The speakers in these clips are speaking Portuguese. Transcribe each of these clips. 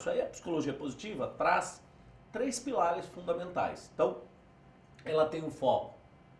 Isso aí a psicologia positiva traz três pilares fundamentais. Então, ela tem o foco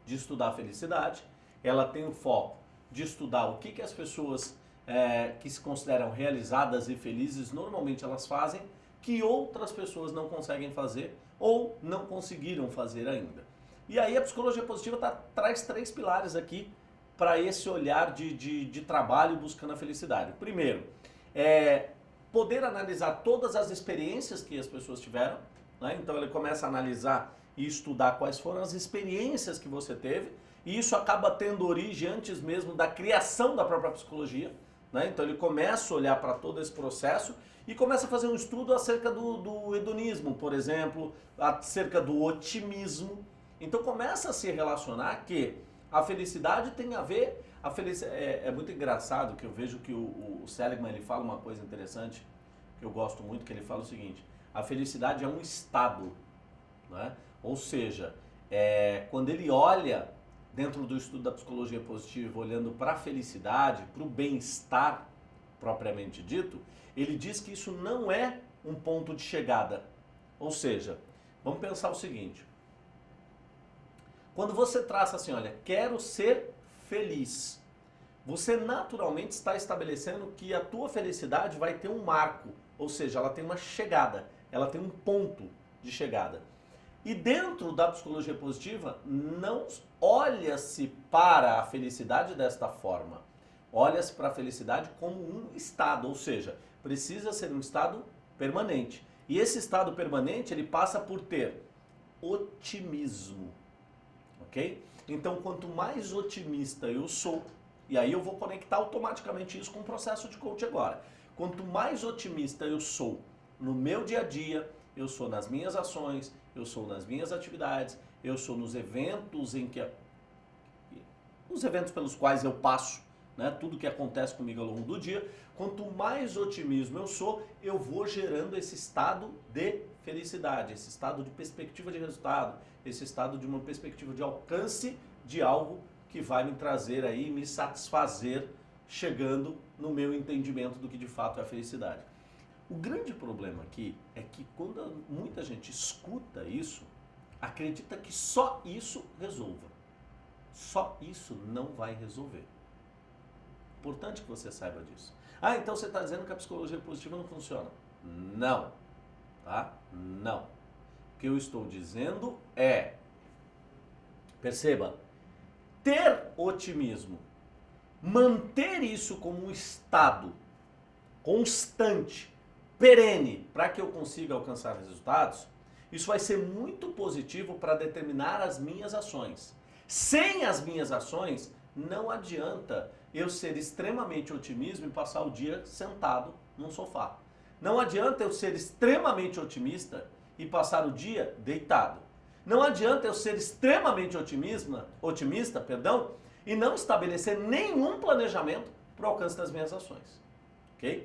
de estudar a felicidade, ela tem o foco de estudar o que, que as pessoas é, que se consideram realizadas e felizes normalmente elas fazem, que outras pessoas não conseguem fazer ou não conseguiram fazer ainda. E aí a psicologia positiva tá, traz três pilares aqui para esse olhar de, de, de trabalho buscando a felicidade. Primeiro, é poder analisar todas as experiências que as pessoas tiveram. Né? Então ele começa a analisar e estudar quais foram as experiências que você teve. E isso acaba tendo origem antes mesmo da criação da própria psicologia. Né? Então ele começa a olhar para todo esse processo e começa a fazer um estudo acerca do, do hedonismo, por exemplo, acerca do otimismo. Então começa a se relacionar que a felicidade tem a ver a felicidade, é, é, muito engraçado que eu vejo que o, o Seligman ele fala uma coisa interessante, que eu gosto muito, que ele fala o seguinte, a felicidade é um estado, né? ou seja, é, quando ele olha dentro do estudo da psicologia positiva, olhando para a felicidade, para o bem-estar propriamente dito, ele diz que isso não é um ponto de chegada. Ou seja, vamos pensar o seguinte, quando você traça assim, olha, quero ser feliz. Você naturalmente está estabelecendo que a tua felicidade vai ter um marco, ou seja, ela tem uma chegada, ela tem um ponto de chegada. E dentro da psicologia positiva, não olha-se para a felicidade desta forma. Olha-se para a felicidade como um estado, ou seja, precisa ser um estado permanente. E esse estado permanente, ele passa por ter otimismo, ok? Então, quanto mais otimista eu sou, e aí eu vou conectar automaticamente isso com o processo de coach agora. Quanto mais otimista eu sou no meu dia a dia, eu sou nas minhas ações, eu sou nas minhas atividades, eu sou nos eventos em que os eventos pelos quais eu passo, né, tudo que acontece comigo ao longo do dia, quanto mais otimismo eu sou, eu vou gerando esse estado de felicidade, esse estado de perspectiva de resultado, esse estado de uma perspectiva de alcance de algo que vai me trazer aí, me satisfazer, chegando no meu entendimento do que de fato é a felicidade. O grande problema aqui é que quando muita gente escuta isso, acredita que só isso resolva. Só isso não vai resolver. Importante que você saiba disso. Ah, então você está dizendo que a psicologia positiva não funciona. Não. Tá? Não. O que eu estou dizendo é, perceba, ter otimismo, manter isso como um estado constante, perene, para que eu consiga alcançar resultados, isso vai ser muito positivo para determinar as minhas ações. Sem as minhas ações, não adianta eu ser extremamente otimista e passar o dia sentado num sofá. Não adianta eu ser extremamente otimista e passar o dia deitado. Não adianta eu ser extremamente otimista, otimista perdão, e não estabelecer nenhum planejamento para o alcance das minhas ações. Ok?